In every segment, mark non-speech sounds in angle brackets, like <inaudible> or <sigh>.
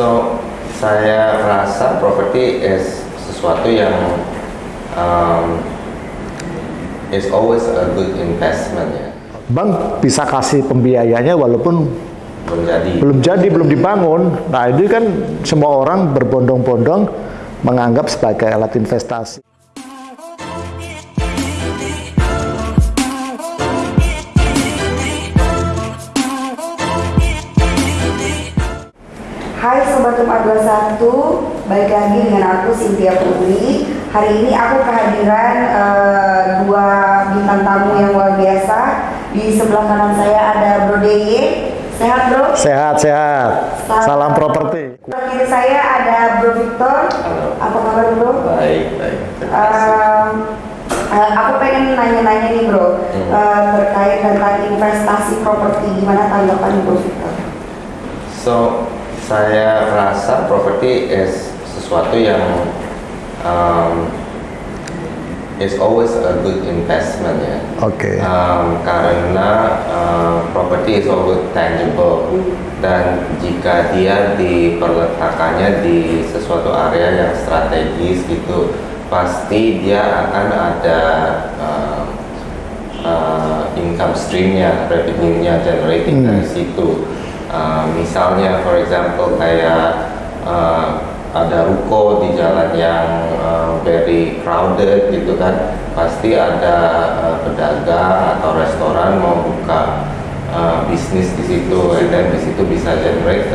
So saya rasa property is sesuatu yang um, is always a good investment ya. Bank bisa kasih pembiayanya walaupun Belum jadi. belum jadi, belum dibangun. Nah, ini kan semua orang berbondong-bondong menganggap sebagai alat investasi. Hai Sobat Rumah 21, balik lagi dengan aku Cynthia Putri Hari ini aku kehadiran eh, dua bintang tamu yang luar biasa Di sebelah kanan saya ada Bro Deye Sehat bro? Sehat, sehat. Salam properti. Sebelah kiri saya ada Bro Victor Halo. Apa kabar bro? Baik, baik. Terima kasih. Em, eh, aku pengen nanya-nanya nih bro Hmm. eh, Terkait tentang investasi properti Gimana tanggapan Bro Victor? So saya rasa property is sesuatu yang um, is always a good investment ya. Oke. Um, karena uh, property is always tangible dan jika dia diperletakkannya di sesuatu area yang strategis gitu pasti dia akan ada uh, uh, income streamnya, revenue-nya generating dari situ. Uh, misalnya, for example kayak uh, ada ruko di jalan yang uh, very crowded gitu kan, pasti ada uh, pedagang atau restoran mau buka uh, bisnis di situ, then di situ bisa generate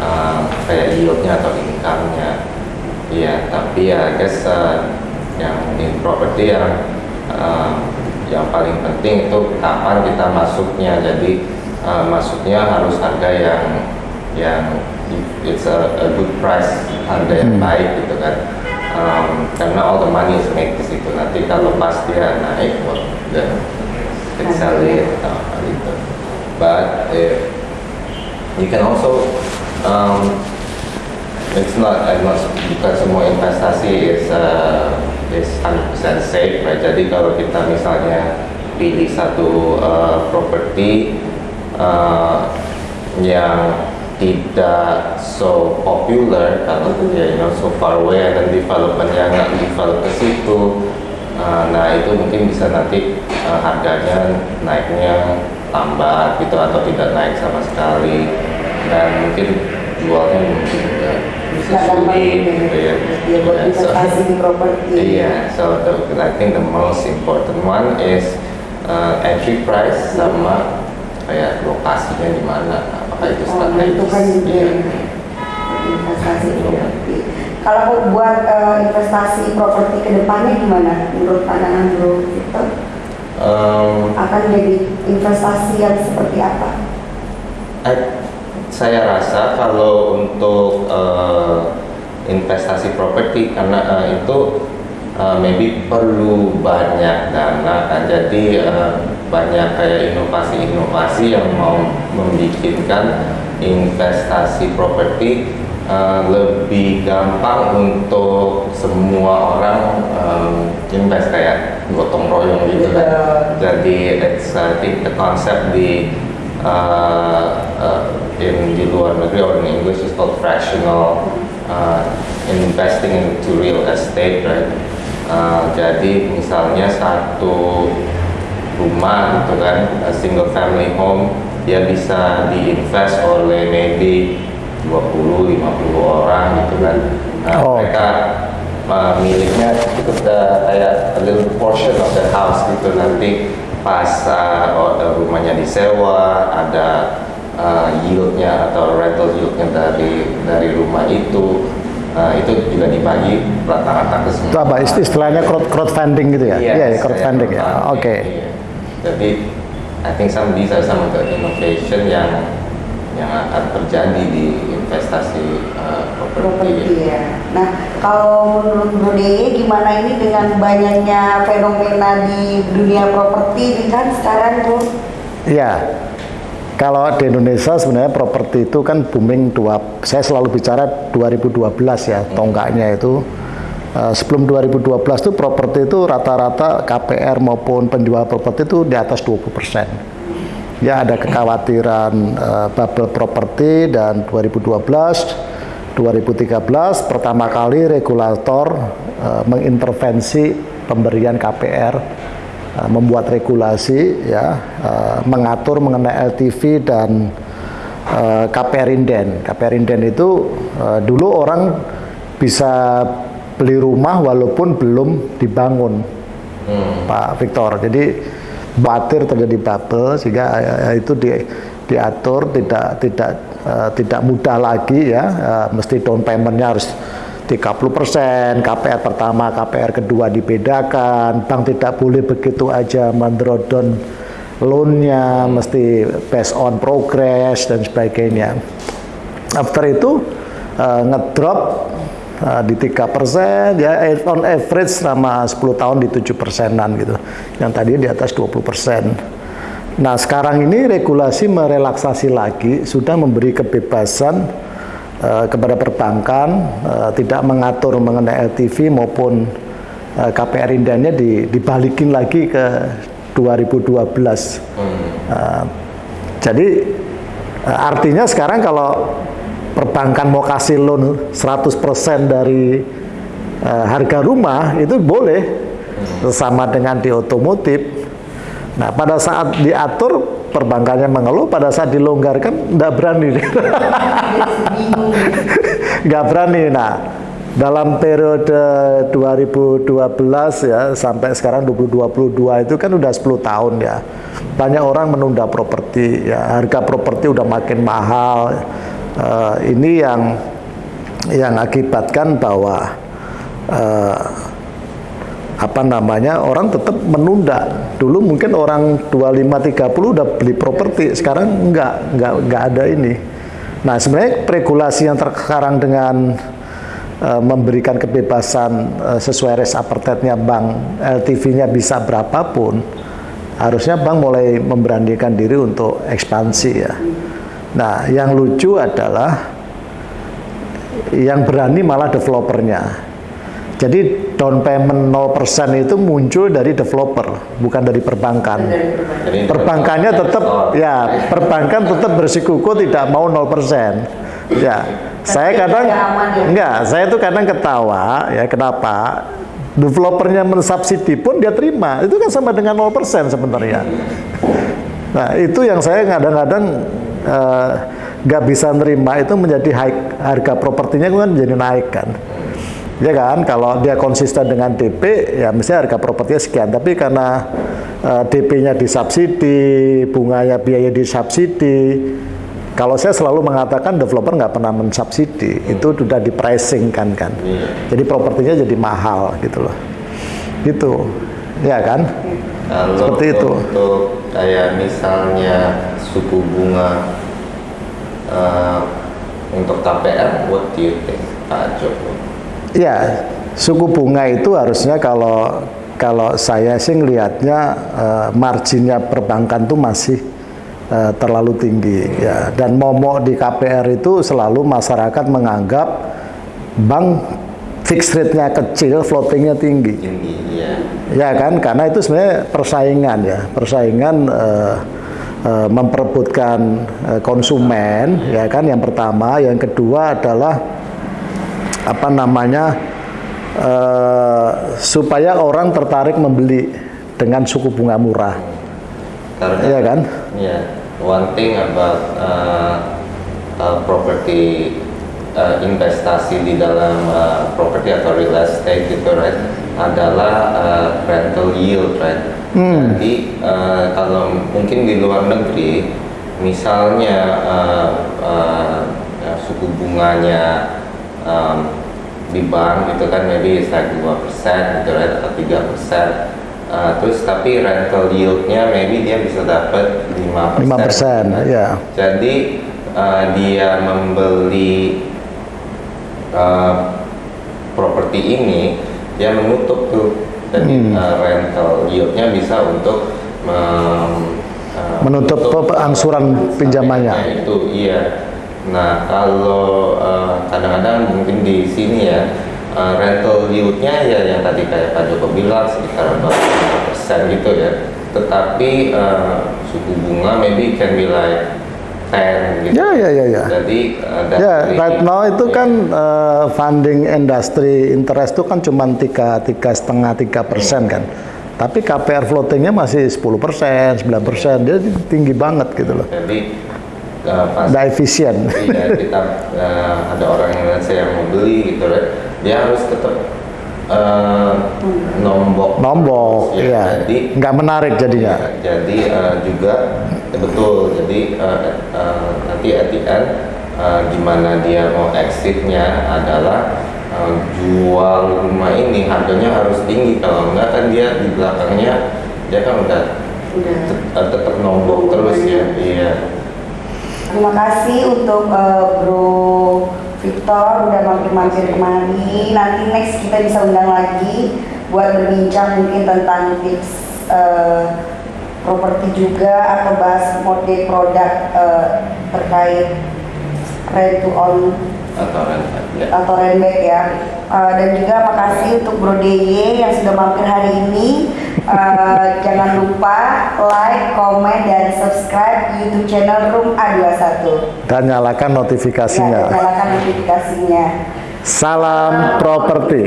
uh, kayak yieldnya atau income-nya. Iya, tapi ya I guess uh, yang in property yang uh, yang paling penting itu kapan kita masuknya. Jadi uh, masuknya harus harga yang yang it's a, a good price, harga yang baik gitu kan. Um, karena all the money is made di situ. Nanti kalau pas dia naik, well, then can sell it uh, gitu. But if you can also um, it's not I'm not bukan semua investasi is uh, is 100% safe right? jadi kalau kita misalnya pilih satu uh, properti uh, yang tidak so popular kalau ya you know so far away then developernya nggak develop ke situ. Uh, nah itu mungkin bisa nanti uh, harganya naiknya lambat gitu atau tidak naik sama sekali. Dan mungkin jualnya mungkin juga bisa sulit gitu gitu ya. Buat Yeah, so- investasi di properti. Iya, so the, I think the most important one is uh, entry price sama kayak lokasinya di mana, apakah itu Oh, strategis. menentukan juga Iya. investasi properti. Kalau mau buat eh, investasi properti ke depannya gimana menurut pandangan Bro Victor? Um, Akan jadi investasi yang seperti apa? I- saya rasa kalau untuk uh, investasi properti karena uh, itu uh, maybe perlu banyak dana kan jadi uh, banyak kayak inovasi-inovasi yang mau membikinkan investasi properti uh, lebih gampang untuk semua orang um, invest kayak gotong royong gitu. Kan jadi it's I think the concept di uh, uh, in di luar negeri or in English is called fractional uh, investing into real estate right? Uh, jadi misalnya satu rumah gitu kan a single family home dia bisa diinvest oleh maybe 20 50 orang gitu kan Nah, Oh, mereka uh, miliknya itu uh, kayak a little portion of the house gitu nanti pas uh, rumahnya disewa ada uh, yieldnya atau rental yieldnya dari dari rumah itu uh, itu juga dibagi rata-rata ke semua Itu apa isti- istilahnya crowd crowdfunding gitu ya? Iya, ya, Yes, crowdfunding ya. crowdfunding, Oke. iya. Jadi I think some these are some of the innovation yang yang akan terjadi di investasi uh, properti. properti ya. Nah, kalau menurut Deye gimana ini dengan banyaknya fenomena di dunia properti ini kan sekarang tuh Iya. Kalau di Indonesia sebenarnya properti itu kan booming dua. Saya selalu bicara 2012 ya tonggaknya itu. Eh, sebelum 2012 itu properti itu rata-rata KPR maupun penjual properti itu di atas 20 persen. Ya ada kekhawatiran eh, bubble properti dan 2012 2013 pertama kali regulator uh, mengintervensi pemberian KPR uh, membuat regulasi ya uh, mengatur mengenai LTV dan uh, KPR inden. KPR inden itu uh, dulu orang bisa beli rumah walaupun belum dibangun, hmm. Pak Victor. Jadi batir terjadi bubble sehingga uh, itu di, diatur tidak tidak uh, tidak mudah lagi ya, uh, mesti down paymentnya harus 30%, KPR pertama, KPR kedua dibedakan, bank tidak boleh begitu aja mendrodon loannya, mesti based on progress dan sebagainya. After itu uh, ngedrop uh, di tiga persen, ya on average selama 10 tahun di tujuh persenan gitu. Yang tadi di atas 20 persen. Nah sekarang ini regulasi merelaksasi lagi, sudah memberi kebebasan uh, kepada perbankan, uh, tidak mengatur mengenai LTV maupun uh, KPR indahnya di, dibalikin lagi ke 2012. Hmm. Uh, jadi uh, artinya sekarang kalau perbankan mau kasih loan 100% dari uh, harga rumah itu boleh sama dengan di otomotif. Nah, pada saat diatur perbankannya mengeluh, pada saat dilonggarkan tidak berani. <laughs> nggak berani. Nah, dalam periode 2012 ya sampai sekarang 2022 itu kan udah 10 tahun ya. Banyak orang menunda properti ya, harga properti udah makin mahal uh, ini yang yang akibatkan bahwa uh, apa namanya orang tetap menunda. Dulu mungkin orang 25 30 udah beli properti sekarang enggak enggak enggak ada ini. Nah sebenarnya regulasi yang terkarang dengan uh, memberikan kebebasan uh, sesuai res apartetnya bank LTV-nya bisa berapapun harusnya bank mulai memberanikan diri untuk ekspansi ya Nah, yang lucu adalah yang berani malah developernya. Jadi down payment 0% itu muncul dari developer, bukan dari perbankan. Perbankannya tetap ya, perbankan tetap bersikuku tidak mau 0%. Ya, saya kadang enggak, saya itu kadang ketawa ya kenapa? Developernya mensubsidi pun dia terima. Itu kan sama dengan 0% sebenarnya. Nah, itu yang saya kadang-kadang nggak uh, bisa nerima itu menjadi high, harga propertinya kan menjadi naik kan. Ya kan? Kalau dia konsisten dengan DP ya mesti harga propertinya sekian. Tapi karena uh, eh, DP-nya disubsidi bunganya biaya disubsidi kalau saya selalu mengatakan developer nggak pernah mensubsidi. Hmm. itu sudah di pricing kan kan? Hmm. jadi propertinya jadi mahal gitu loh. Gitu ya kan? Kalau seperti itu. untuk kayak misalnya suku bunga uh, untuk KPR, what do you think, Pak Joko? Ya, suku bunga itu harusnya kalau kalau saya sih ngelihatnya uh, marginnya perbankan tuh masih uh, terlalu tinggi ya. Dan momok di KPR itu selalu masyarakat menganggap bank fixed rate-nya kecil, floatingnya tinggi. Tinggi, ya. Ya kan, karena itu sebenarnya persaingan ya, persaingan uh, uh, memperebutkan uh, konsumen, ya kan. Yang pertama, yang kedua adalah apa namanya uh, supaya orang tertarik membeli dengan suku bunga murah. Karena, ya kan? Ya, one thing about uh, uh, property uh, investasi di dalam uh, properti atau real estate gitu right adalah uh, rental yield right hmm. jadi uh, kalau mungkin di luar negeri misalnya uh, uh, uh, suku bunganya um, di bank gitu kan maybe it's like 2% gitu right atau 3% Uh, terus tapi rental yieldnya maybe dia bisa dapat 5%. 5%, persen, ya. Jadi uh, dia membeli uh, properti ini dia menutup tuh jadi hmm. uh, rental yieldnya bisa untuk um, uh, menutup angsuran pinjamannya. itu iya. Nah kalau kadang-kadang uh, mungkin di sini ya uh, rental yieldnya ya yang tadi kayak Pak Joko bilang sekitar 45 persen gitu ya. Tetapi uh, suku bunga maybe can be like 10 gitu. Ya, ya, ya, ya. Jadi uh, Ya, right now itu ya. kan eh, funding industri interest itu kan cuma tiga tiga setengah tiga persen kan. Tapi KPR floatingnya masih 10 persen, 9 persen, dia tinggi banget gitu loh. Jadi uh, pas efisien. iya, kita uh, ada orang yang let's say yang mau beli gitu right, dia harus tetap uh, nombok Nombok, Ya, ya. jadi Nggak menarik jadinya. Ya, jadi uh, juga ya betul. Jadi uh, uh, nanti at the end uh, gimana dia mau exitnya adalah uh, jual rumah ini harganya harus tinggi kalau enggak kan dia di belakangnya dia kan udah Udah. tet- uh, tetap nombok terus ya. Iya. Terima kasih untuk eh, Bro Victor udah mampir-mampir kemari. Nanti next kita bisa undang lagi buat berbincang mungkin tentang tips eh, properti juga atau bahas mode produk eh, terkait rent to own Atau ya. atau Renback ya. Uh, dan juga makasih untuk Bro DY yang sudah mampir hari ini. Uh, jangan lupa like, komen, dan subscribe YouTube channel Room A21. Dan nyalakan Ya, notifikasinya. nyalakan notifikasinya. Salam properti.